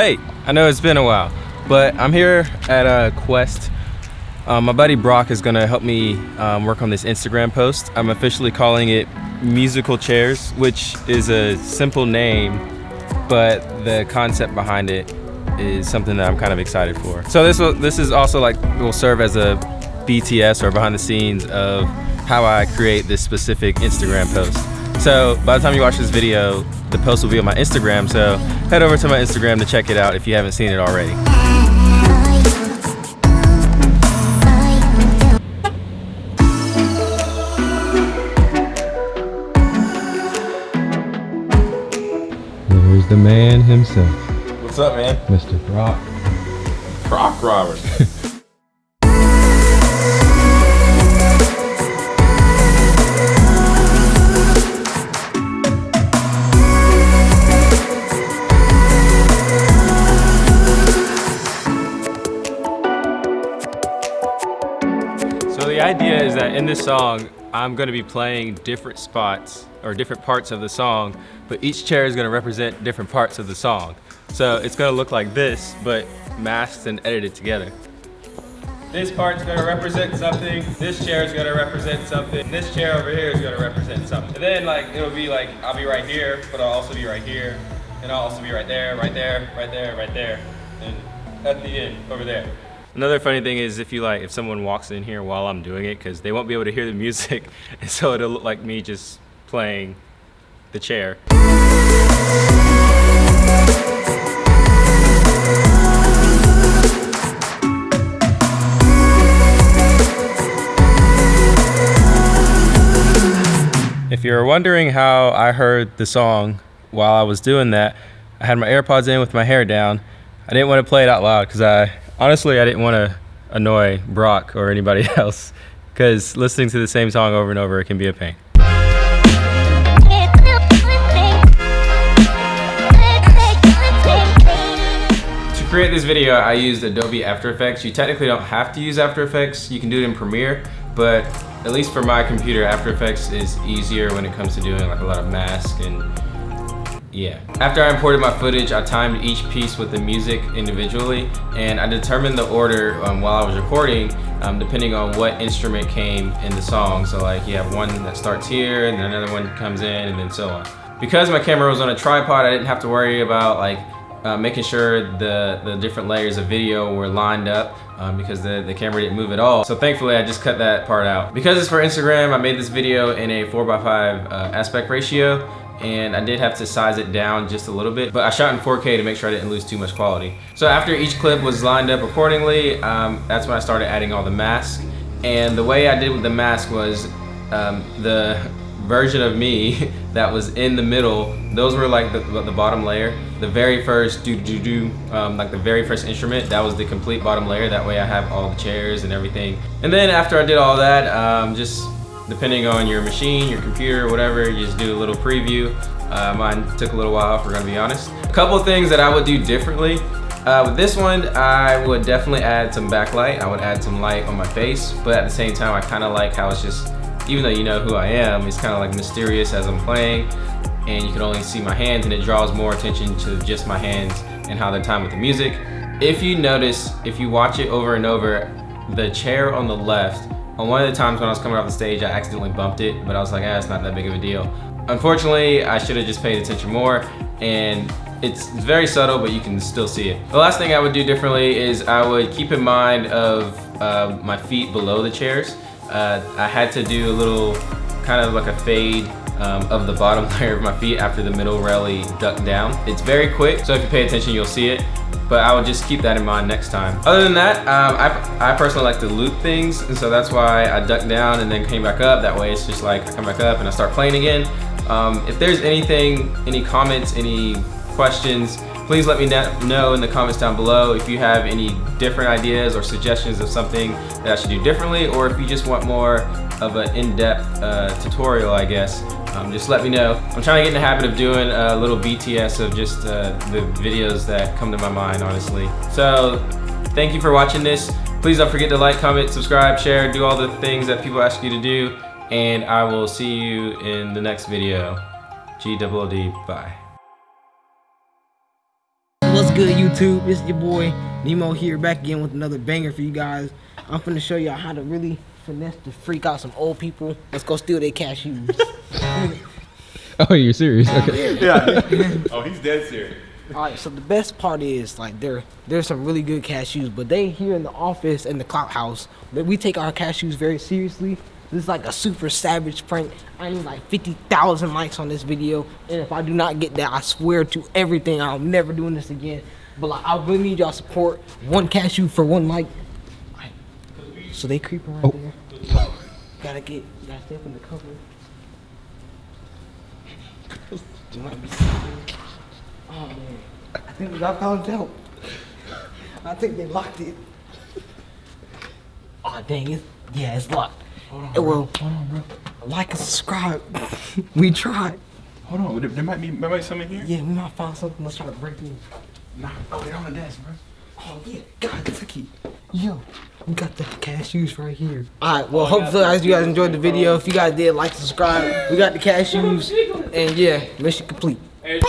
Hey, I know it's been a while, but I'm here at a Quest. Um, my buddy Brock is gonna help me um, work on this Instagram post. I'm officially calling it Musical Chairs, which is a simple name, but the concept behind it is something that I'm kind of excited for. So this will, this is also like will serve as a BTS or behind the scenes of how I create this specific Instagram post. So by the time you watch this video, the post will be on my Instagram. So head over to my Instagram to check it out if you haven't seen it already. There's the man himself, What's up, man? Mr. Brock. Croc Roberts. idea is that in this song, I'm gonna be playing different spots or different parts of the song, but each chair is gonna represent different parts of the song. So it's gonna look like this, but masked and edited together. This part's gonna represent something, this chair is gonna represent something, this chair over here is gonna represent something. And then like, it'll be like, I'll be right here, but I'll also be right here, and I'll also be right there, right there, right there, right there, and at the end, over there. Another funny thing is if you like, if someone walks in here while I'm doing it, because they won't be able to hear the music, and so it'll look like me just playing the chair. If you're wondering how I heard the song while I was doing that, I had my AirPods in with my hair down. I didn't want to play it out loud because I honestly I didn't want to annoy Brock or anybody else because listening to the same song over and over can be a pain. To create this video, I used Adobe After Effects. You technically don't have to use After Effects. You can do it in Premiere, but at least for my computer, After Effects is easier when it comes to doing like a lot of mask and yeah. After I imported my footage, I timed each piece with the music individually, and I determined the order um, while I was recording, um, depending on what instrument came in the song. So like you have one that starts here, and then another one comes in, and then so on. Because my camera was on a tripod, I didn't have to worry about like uh, making sure the, the different layers of video were lined up um, because the, the camera didn't move at all. So thankfully I just cut that part out. Because it's for Instagram, I made this video in a 4x5 uh, aspect ratio and I did have to size it down just a little bit, but I shot in 4K to make sure I didn't lose too much quality. So after each clip was lined up accordingly, um, that's when I started adding all the masks. And the way I did with the mask was um, the version of me that was in the middle, those were like the, the bottom layer. The very first do do do, um, like the very first instrument, that was the complete bottom layer. That way I have all the chairs and everything. And then after I did all that, um, just depending on your machine, your computer, whatever, you just do a little preview. Uh, mine took a little while, if we're gonna be honest. A couple things that I would do differently. Uh, with this one, I would definitely add some backlight. I would add some light on my face, but at the same time, I kind of like how it's just, even though you know who I am, it's kind of like mysterious as I'm playing, and you can only see my hands, and it draws more attention to just my hands and how they're timed with the music. If you notice, if you watch it over and over, the chair on the left on one of the times when I was coming off the stage, I accidentally bumped it, but I was like, ah, it's not that big of a deal. Unfortunately, I should have just paid attention more, and it's very subtle, but you can still see it. The last thing I would do differently is I would keep in mind of uh, my feet below the chairs. Uh, I had to do a little, kind of like a fade um, of the bottom layer of my feet after the middle rally ducked down. It's very quick, so if you pay attention, you'll see it but I would just keep that in mind next time. Other than that, um, I, I personally like to loop things, and so that's why I ducked down and then came back up. That way it's just like I come back up and I start playing again. Um, if there's anything, any comments, any questions, please let me know in the comments down below if you have any different ideas or suggestions of something that I should do differently, or if you just want more of an in-depth uh, tutorial, I guess um, just let me know. I'm trying to get in the habit of doing a little BTS of just uh, the videos that come to my mind, honestly. So thank you for watching this. Please don't forget to like, comment, subscribe, share, do all the things that people ask you to do. And I will see you in the next video. G-double-D, bye. What's good, YouTube? It's your boy Nemo here, back again with another banger for you guys. I'm finna show y'all how to really finesse to freak out some old people. Let's go steal their cashews. Oh, you're serious? Okay. Yeah. oh, he's dead serious. All right, so the best part is like there, there's some really good cashews, but they here in the office and the clout house, that we take our cashews very seriously. This is like a super savage prank. I need like 50,000 likes on this video, and if I do not get that, I swear to everything, I'm never doing this again. But like, I really need y'all support. One cashew for one like. So they creeping right oh. there. Gotta get, gotta stay up in the cover. You might be sleeping. Oh man, I think I found out. I think they locked it. Oh dang it! Yeah, it's locked. Hold on, well, Hold on, bro. like and subscribe. we tried. Hold on. There, there might be, there might be something here. Yeah, we might find something. Let's try to break in. Nah. Oh, they're on the desk, bro. Oh yeah, God, Tucky. Yo, we got the cashews right here. All right, well, oh, hopefully guys, you guys enjoyed the video. If you guys did, like, subscribe. We got the cashews, and yeah, mission complete. Hey.